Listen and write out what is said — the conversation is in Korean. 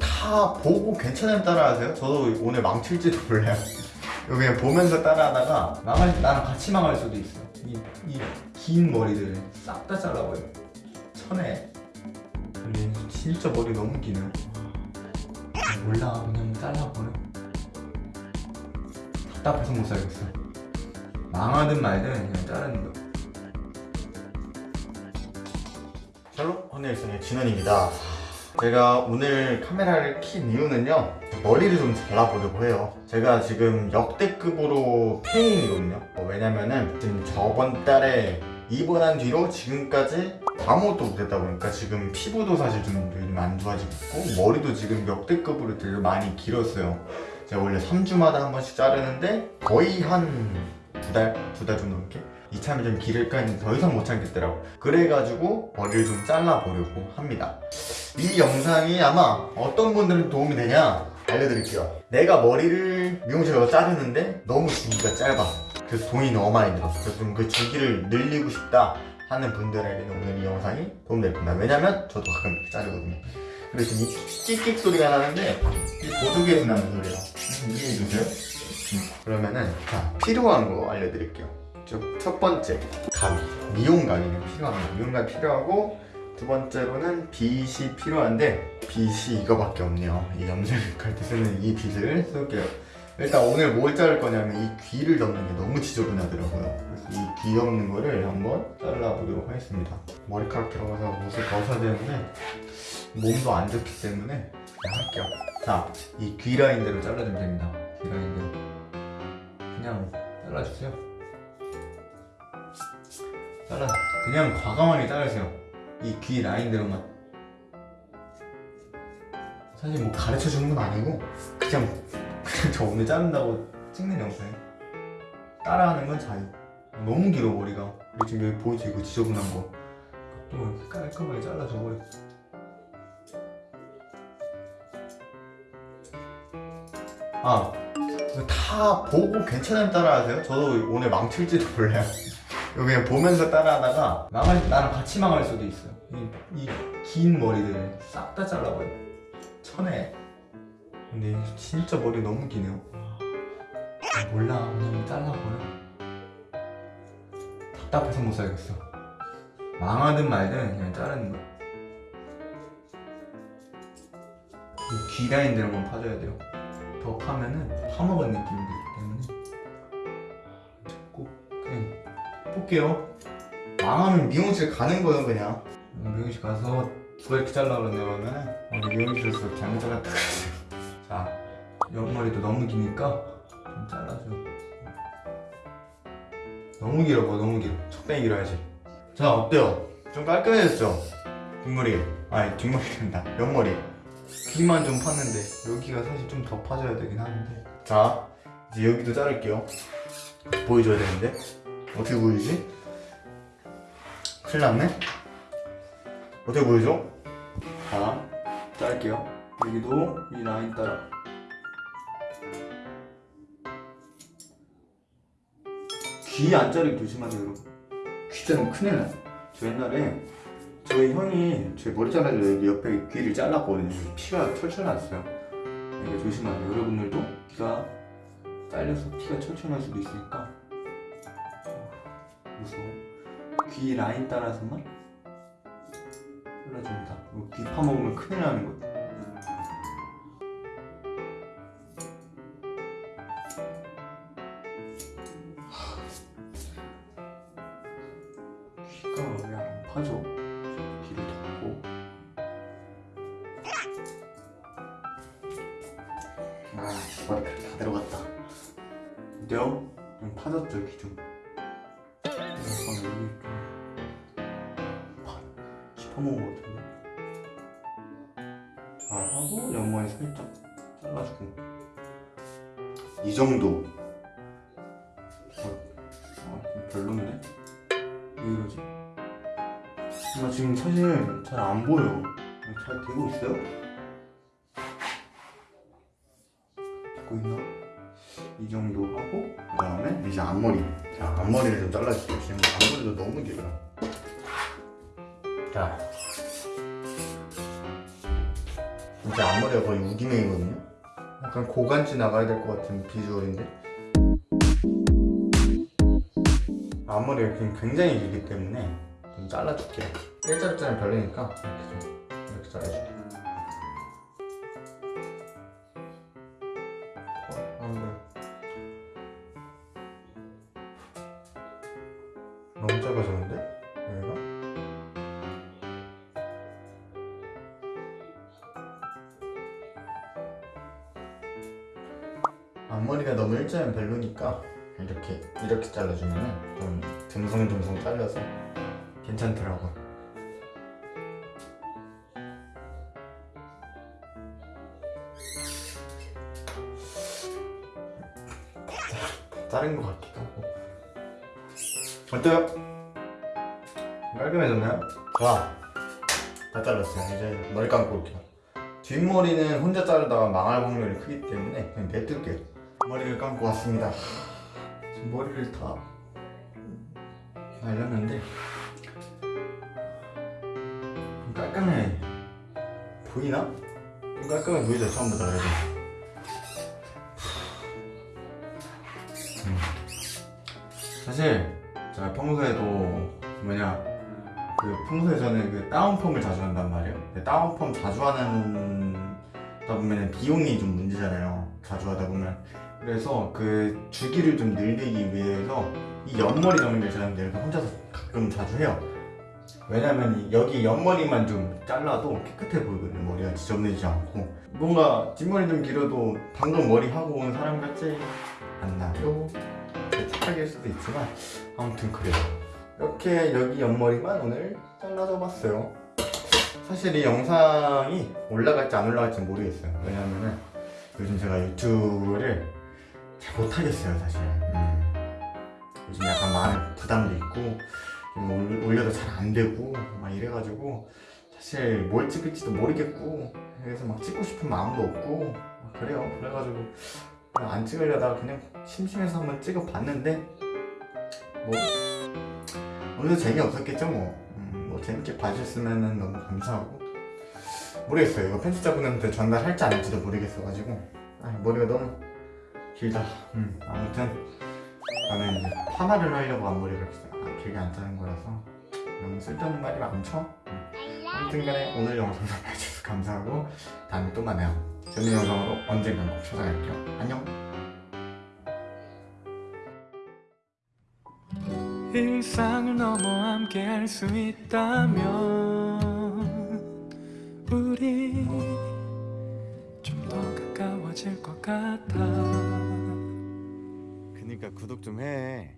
다 보고 괜찮으면 따라하세요. 저도 오늘 망칠지도 몰라요. 이거 그냥 보면서 따라하다가 망할 나랑 같이 망할 수도 있어. 이긴 머리들 싹 다 잘라버려. 천에. 진짜 머리 너무 기네. 몰라 그냥 잘라버려. 답답해서 못 살겠어. 망하든 말든 그냥 자르는 거. 샬롯 헌일슨의 진원입니다. 제가 오늘 카메라를 킨 이유는요 머리를 좀 잘라보려고 해요 제가 지금 역대급으로 페인이거든요 어, 왜냐면은 지금 저번 달에 입원한 뒤로 지금까지 아무것도 못했다 보니까 지금 피부도 사실 좀 요즘 안 좋아지고 있고 머리도 지금 역대급으로 되게 많이 길었어요 제가 원래 3주마다 한 번씩 자르는데 거의 한 두 달? 두달 정도 넘게? 이참에 좀 기를까 했는데 더 이상 못 참겠더라고. 그래가지고 머리를 좀 잘라보려고 합니다. 이 영상이 아마 어떤 분들은 도움이 되냐 알려드릴게요. 내가 머리를 미용실 가서 자르는데 너무 주기가 짧아. 그래서 돈이 너무 많이 들었어. 그래서 좀 그 주기를 늘리고 싶다 하는 분들에게는 오늘 이 영상이 도움될 겁니다. 왜냐면 저도 가끔 자르거든요. 그래서 지금 이 끽끽 소리가 나는데 이 보조개에서 나는 소리예요. 이해해주세요. 음, 그러면은 자 필요한 거 알려드릴게요 첫, 첫 번째 가위 미용 가위는 필요합니다. 미용 가위 필요하고 두 번째로는 빗이 필요한데 빗이 이거밖에 없네요. 이 염색할 때 쓰는 이 빗을 쓸게요. 일단 오늘 뭘 자를 거냐면 이 귀를 접는 게 너무 지저분하더라고요. 그래서 이 귀 없는 거를 한번 잘라보도록 하겠습니다. 머리카락 들어가서 옷을 벗어야 되는데 몸도 안 좋기 때문에 할게요. 자이 귀 라인대로 잘라주면 됩니다. 귀 라인대로 그냥 잘라주세요 잘라 그냥 과감하게 자르세요. 이 귀 라인대로만. 사실 뭐 가르쳐 주는 건 아니고 그냥 그냥 저 오늘 자른다고 찍는 영상이에요 따라하는 건 자유 너무 길어 머리가. 그리고 지금 여기 보이죠? 이거 지저분한 거또 이렇게 깔끔하게 잘라줘 버려 아 다 보고 괜찮으면 따라하세요. 저도 오늘 망칠지도 몰라요 그냥 보면서 따라하다가 망할 나랑 같이 망할 수도 있어요. 이긴 머리들 싹 다 잘라버려 천에. 근데 진짜 머리 너무 기네요. 아, 몰라. 그냥 잘라버려. 답답해서 못 살겠어. 망하든 말든 그냥 자르는 거야. 이귀 라인대로만 파줘야 돼요. 더 파면은 파먹은 느낌이 들기 볼게요. 망하면 미용실 가는 거예요 그냥. 미용실 가서 누가 이렇게 잘라 그러냐 그러면 우리 미용실에서 잘못 잘랐다 자 옆머리도 너무 기니까 좀 잘라줘. 너무 길어 뭐 너무 길어 적당히 길어야지. 자 어때요? 좀 깔끔해졌죠? 뒷머리. 아니 뒷머리 된다. 옆머리. 귀만 좀 팠는데 여기가 사실 좀 더 파줘야 되긴 하는데. 자 이제 여기도 자를게요. 보여줘야 되는데 어떻게 보이지? 큰일 났네? 어떻게 보여줘? 자 자를게요. 여기도 이 라인 따라. 귀 안 자르기 조심하세요. 여러분 귀 자르면 큰일 나요. 저 옛날에 저희 형이 제 머리 잘라서 여기 옆에 귀를 잘랐거든요. 피가 철철 났어요. 이게 조심하세요. 여러분들도 귀가 잘려서 피가 철철 날 수도 있으니까 무서워 귀 라인 따라서만 이거 귀 파먹으면 큰일 나는 거예요 귀가 왜 안 파져? 귀를 덮고. 아 머리카락 다 들어갔다. 어때요? 좀 파졌죠 귀 좀 약간 여기 좀 파- 씹어먹은 것 같은데 자 하고 옆머리 살짝 잘라주고 이 정도 어, 아, 좀 별론데? 왜 이러지? 나 지금 사실 잘 안 보여. 잘 되고 있어요? 되고 있나? 이 정도 하고 그 다음에 이제 앞머리. 자 앞머리를 좀 잘라줄게요. 지금 앞머리도 너무 길어요. 자제 앞머리가 거의 우기맹이거든요 약간 고간지 나가야 될 것 같은 비주얼인데 앞머리가 지금 굉장히 길기 때문에 좀 잘라줄게요 일자리자는 별로니까 이렇게 좀 이렇게 잘라줄게요 너무 작아졌는데? 여기가? 앞머리가 너무 일자면 별로니까 이렇게 이렇게 잘라주면 좀 듬성듬성 잘려서 괜찮더라고. 자른 것 하고. 어때요? 깔끔해졌나요? 좋아. 다 잘랐어요. 이제 머리 감고 올게요. 뒷머리는 혼자 자르다가 망할 확률이 크기 때문에 그냥 냅둘게요. 머리를 감고 왔습니다. 지금 머리를 다 말렸는데 좀 깔끔해 보이나? 좀 깔끔해 보이죠 처음보다 그래도 음. 사실 제가 평소에도 뭐냐 그 평소에 저는 그 다운펌을 자주 한단 말이에요. 다운펌 자주 하는 다 보면 비용이 좀 문제잖아요. 자주 하다 보면. 그래서 그 주기를 좀 늘리기 위해서 이 옆머리 정리를 제가 내가 혼자서 가끔 자주 해요. 왜냐면 이 여기 옆머리만 좀 잘라도 깨끗해 보이거든요 머리가 지저분해지지 않고. 뭔가 뒷머리 좀 길어도 방금 머리 하고 온 사람 같지 않나요? 착각일 수도 있지만 아무튼 그래요. 이렇게 여기 옆머리만 오늘 잘라줘 봤어요. 사실 이 영상이 올라갈지 안 올라갈지 모르겠어요. 왜냐면은 요즘 제가 유튜브를 잘 못하겠어요 사실. 음. 요즘 약간 많은 부담도 있고 올려도 잘 안 되고 막 이래가지고 사실 뭘 찍을지도 모르겠고 그래서 막 찍고 싶은 마음도 없고 막 그래요. 그래가지고 안 찍으려다가 그냥 심심해서 한번 찍어봤는데 뭐 오늘도 재미없었겠죠 뭐, 음, 뭐 재밌게 봐주셨으면 너무 감사하고. 모르겠어요. 이거 편집자분한테 전달할지 안 할지도 모르겠어가지고. 아, 머리가 너무 길다. 음, 아무튼 나는 이제 파마를 하려고 앞머리를 아, 길게 안 자른 거라서 너무 쓸데없는 말이 많죠? 음. 아무튼 간에 오늘 영상도 봐주셔서 감사하고 다음에 또 만나요 재밌는 영상으로 언젠간 꼭 찾아갈게요. 안녕. 일상을 넘어 함께 할 수 있다면 우리 좀 더 가까워질 것 같아. 그니까 구독 좀해